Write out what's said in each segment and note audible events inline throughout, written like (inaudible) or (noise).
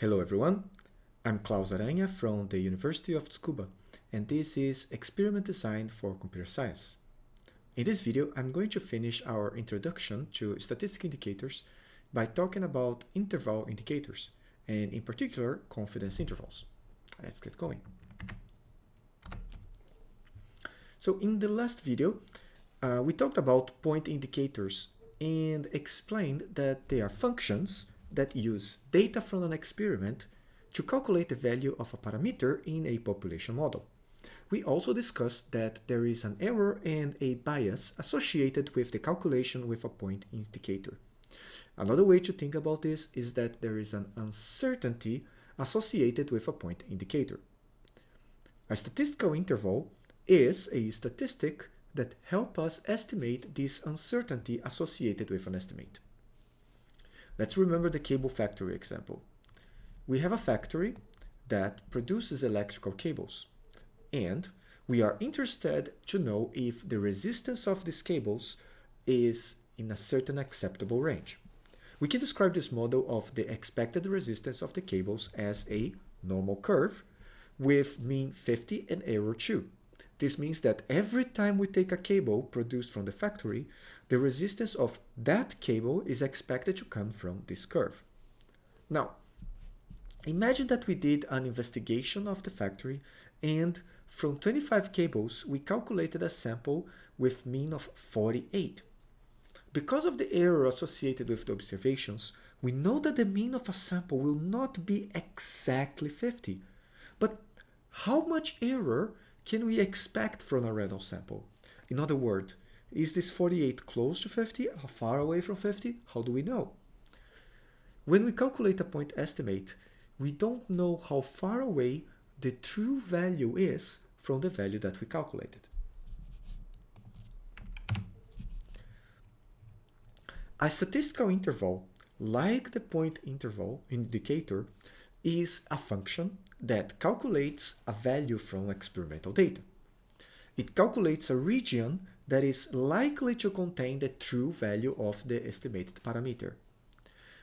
Hello everyone, I'm Klaus Aranha from the University of Tsukuba and this is Experiment Design for Computer Science. In this video, I'm going to finish our introduction to statistic indicators by talking about interval indicators and in particular confidence intervals. Let's get going. So in the last video, uh, we talked about point indicators and explained that they are functions that use data from an experiment to calculate the value of a parameter in a population model. We also discussed that there is an error and a bias associated with the calculation with a point indicator. Another way to think about this is that there is an uncertainty associated with a point indicator. A statistical interval is a statistic that help us estimate this uncertainty associated with an estimate. Let's remember the cable factory example. We have a factory that produces electrical cables and we are interested to know if the resistance of these cables is in a certain acceptable range. We can describe this model of the expected resistance of the cables as a normal curve with mean 50 and error 2. This means that every time we take a cable produced from the factory, the resistance of that cable is expected to come from this curve. Now, imagine that we did an investigation of the factory and from 25 cables, we calculated a sample with mean of 48. Because of the error associated with the observations, we know that the mean of a sample will not be exactly 50. But how much error can we expect from a random sample? In other words, is this 48 close to 50, far away from 50? How do we know? When we calculate a point estimate, we don't know how far away the true value is from the value that we calculated. A statistical interval, like the point interval indicator, is a function that calculates a value from experimental data. It calculates a region that is likely to contain the true value of the estimated parameter.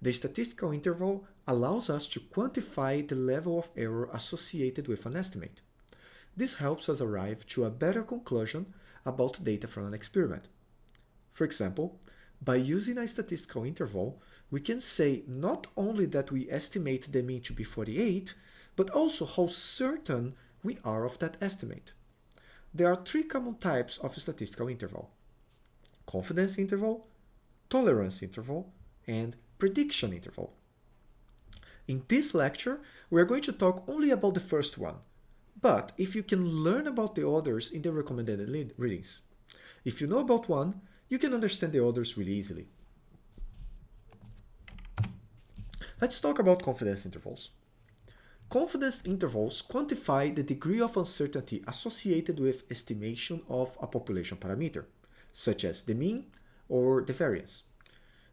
The statistical interval allows us to quantify the level of error associated with an estimate. This helps us arrive to a better conclusion about data from an experiment. For example, by using a statistical interval, we can say not only that we estimate the mean to be 48, but also how certain we are of that estimate. There are three common types of statistical interval. Confidence interval, tolerance interval, and prediction interval. In this lecture, we are going to talk only about the first one, but if you can learn about the others in the recommended readings. If you know about one, you can understand the others really easily. Let's talk about confidence intervals. Confidence intervals quantify the degree of uncertainty associated with estimation of a population parameter, such as the mean or the variance.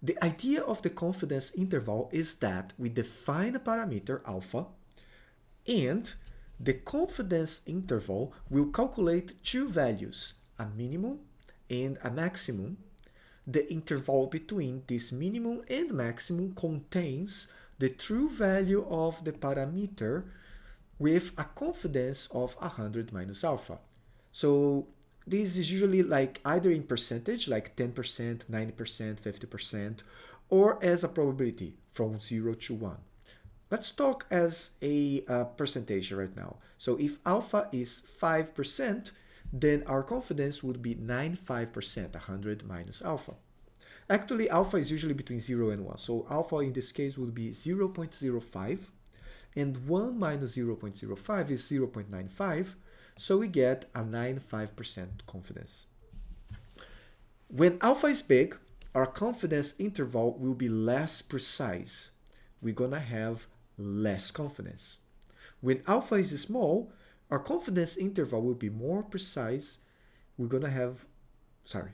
The idea of the confidence interval is that we define a parameter alpha and the confidence interval will calculate two values, a minimum and a maximum. The interval between this minimum and maximum contains the true value of the parameter with a confidence of 100 minus alpha. So this is usually like either in percentage, like 10%, 90%, 50%, or as a probability from 0 to 1. Let's talk as a uh, percentage right now. So if alpha is 5%, then our confidence would be 95%, 100 minus alpha. Actually, alpha is usually between 0 and 1. So alpha in this case would be 0 0.05 and 1 minus 0 0.05 is 0 0.95. So we get a 95% confidence. When alpha is big, our confidence interval will be less precise. We're going to have less confidence. When alpha is small, our confidence interval will be more precise. We're going to have, sorry,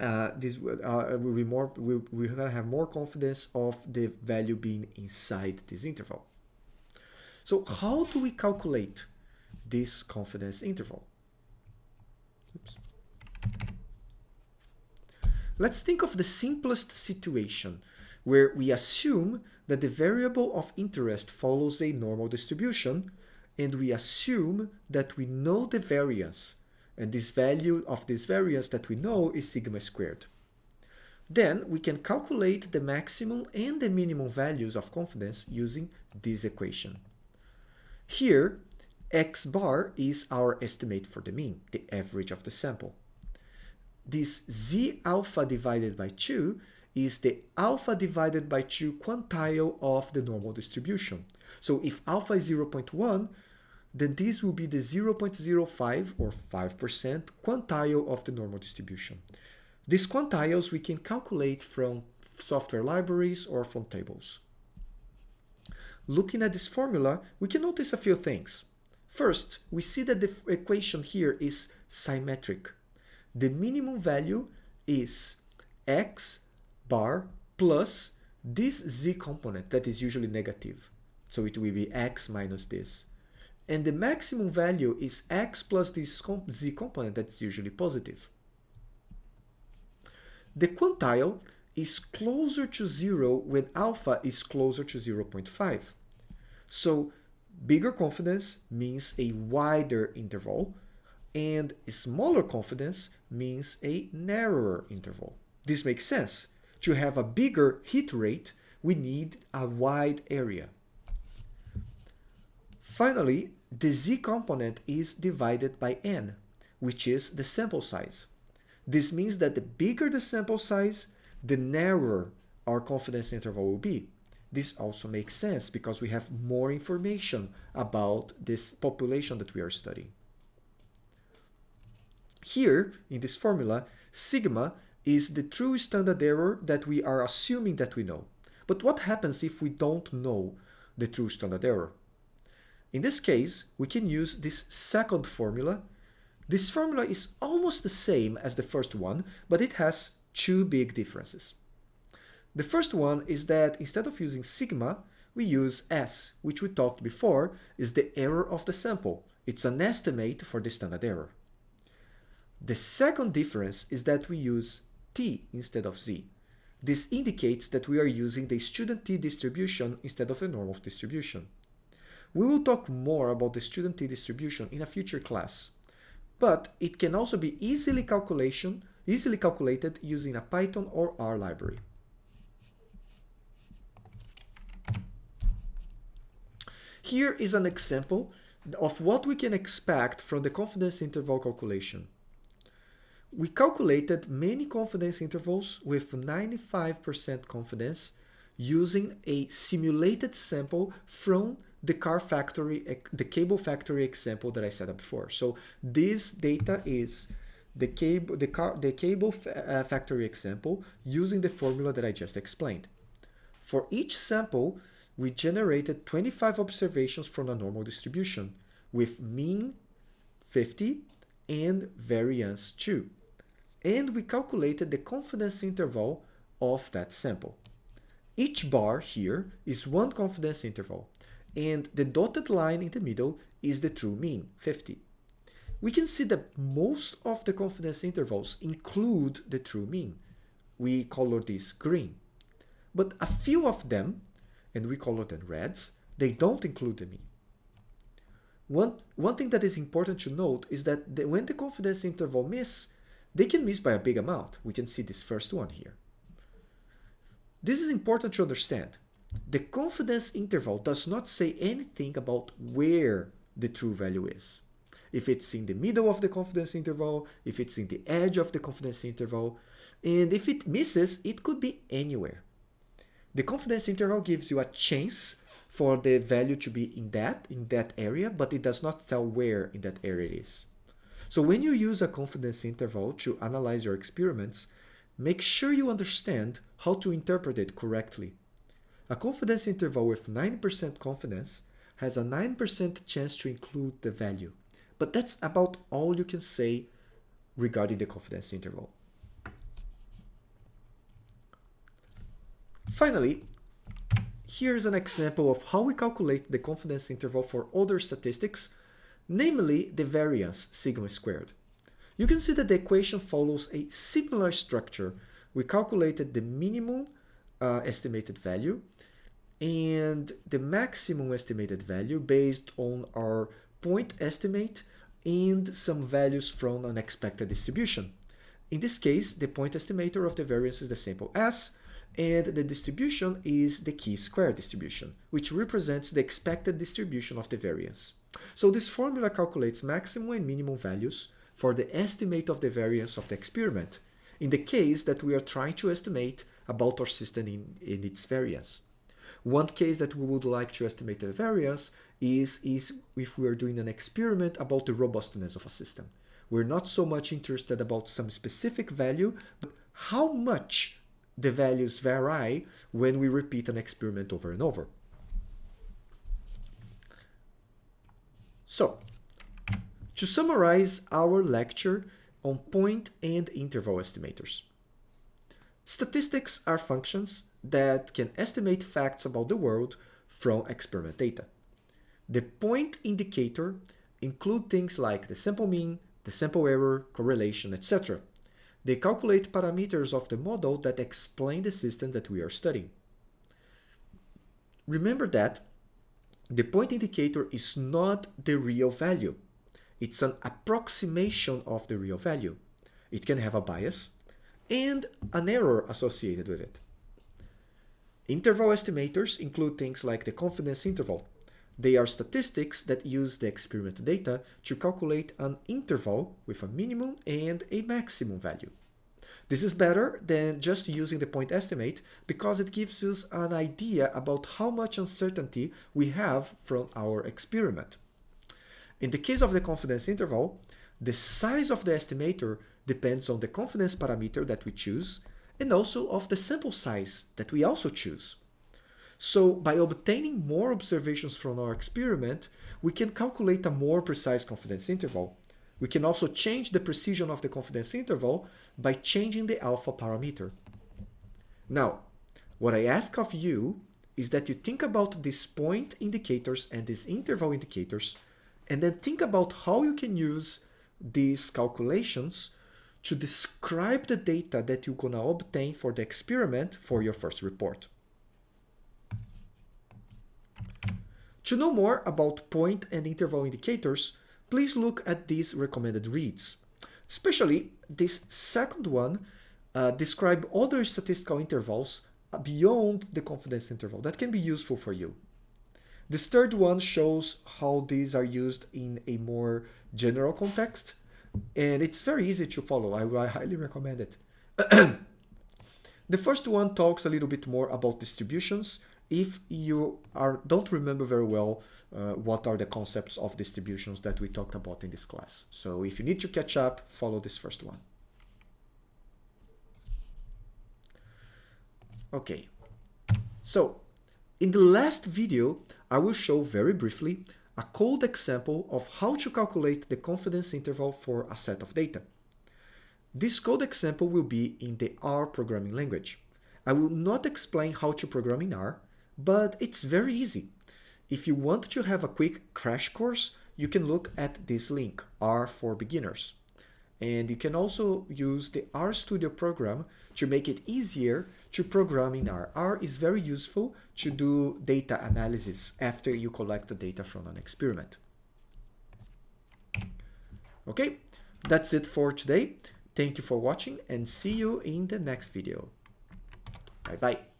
uh, this uh, will be more, we're, we're to have more confidence of the value being inside this interval. So how do we calculate this confidence interval? Oops. Let's think of the simplest situation. where we assume that the variable of interest follows a normal distribution, and we assume that we know the variance, and this value of this variance that we know is sigma squared. Then we can calculate the maximum and the minimum values of confidence using this equation. Here, x bar is our estimate for the mean, the average of the sample. This z alpha divided by 2 is the alpha divided by 2 quantile of the normal distribution. So if alpha is 0.1, then this will be the 0.05 or 5% quantile of the normal distribution. These quantiles we can calculate from software libraries or from tables. Looking at this formula, we can notice a few things. First, we see that the equation here is symmetric. The minimum value is x bar plus this z component that is usually negative. So it will be x minus this. And the maximum value is x plus this z component that's usually positive. The quantile is closer to 0 when alpha is closer to 0.5. So bigger confidence means a wider interval and smaller confidence means a narrower interval. This makes sense. To have a bigger hit rate, we need a wide area. Finally, the z component is divided by n, which is the sample size. This means that the bigger the sample size, the narrower our confidence interval will be. This also makes sense because we have more information about this population that we are studying. Here, in this formula, sigma is the true standard error that we are assuming that we know. But what happens if we don't know the true standard error? In this case, we can use this second formula this formula is almost the same as the first one, but it has two big differences. The first one is that instead of using sigma, we use S, which we talked before is the error of the sample. It's an estimate for the standard error. The second difference is that we use T instead of Z. This indicates that we are using the student T distribution instead of the normal distribution. We will talk more about the student T distribution in a future class but it can also be easily calculation easily calculated using a Python or R library. Here is an example of what we can expect from the confidence interval calculation. We calculated many confidence intervals with 95% confidence using a simulated sample from the car factory, the cable factory example that I set up before. So this data is the cable, the car, the cable uh, factory example using the formula that I just explained. For each sample, we generated 25 observations from a normal distribution with mean 50 and variance 2. And we calculated the confidence interval of that sample. Each bar here is one confidence interval and the dotted line in the middle is the true mean, 50. We can see that most of the confidence intervals include the true mean. We color this green. But a few of them, and we color them reds, they don't include the mean. One, one thing that is important to note is that the, when the confidence interval miss, they can miss by a big amount. We can see this first one here. This is important to understand the confidence interval does not say anything about where the true value is. If it's in the middle of the confidence interval, if it's in the edge of the confidence interval, and if it misses, it could be anywhere. The confidence interval gives you a chance for the value to be in that, in that area, but it does not tell where in that area it is. So when you use a confidence interval to analyze your experiments, make sure you understand how to interpret it correctly a confidence interval with 9% confidence has a 9% chance to include the value. But that's about all you can say regarding the confidence interval. Finally, here's an example of how we calculate the confidence interval for other statistics, namely the variance sigma squared. You can see that the equation follows a similar structure. We calculated the minimum uh, estimated value and the maximum estimated value based on our point estimate and some values from an expected distribution. In this case, the point estimator of the variance is the sample S, and the distribution is the chi-square distribution, which represents the expected distribution of the variance. So this formula calculates maximum and minimum values for the estimate of the variance of the experiment, in the case that we are trying to estimate about our system in, in its variance. One case that we would like to estimate the variance is, is if we are doing an experiment about the robustness of a system. We're not so much interested about some specific value, but how much the values vary when we repeat an experiment over and over. So, to summarize our lecture on point and interval estimators. Statistics are functions that can estimate facts about the world from experiment data. The point indicator include things like the sample mean, the sample error, correlation, etc. They calculate parameters of the model that explain the system that we are studying. Remember that the point indicator is not the real value. It's an approximation of the real value. It can have a bias and an error associated with it. Interval estimators include things like the confidence interval, they are statistics that use the experiment data to calculate an interval with a minimum and a maximum value. This is better than just using the point estimate because it gives us an idea about how much uncertainty we have from our experiment. In the case of the confidence interval, the size of the estimator depends on the confidence parameter that we choose and also of the sample size that we also choose. So by obtaining more observations from our experiment, we can calculate a more precise confidence interval. We can also change the precision of the confidence interval by changing the alpha parameter. Now, what I ask of you is that you think about these point indicators and these interval indicators, and then think about how you can use these calculations to describe the data that you're going to obtain for the experiment for your first report. To know more about point and interval indicators, please look at these recommended reads. Especially this second one uh, describe other statistical intervals beyond the confidence interval that can be useful for you. This third one shows how these are used in a more general context, and it's very easy to follow. I, I highly recommend it. (clears throat) the first one talks a little bit more about distributions if you are don't remember very well uh, what are the concepts of distributions that we talked about in this class. So if you need to catch up, follow this first one. Okay, so in the last video, I will show very briefly a code example of how to calculate the confidence interval for a set of data. This code example will be in the R programming language. I will not explain how to program in R, but it's very easy. If you want to have a quick crash course, you can look at this link, R for Beginners. And you can also use the RStudio program to make it easier to program in R. R is very useful to do data analysis after you collect the data from an experiment. Okay, that's it for today. Thank you for watching and see you in the next video. Bye-bye.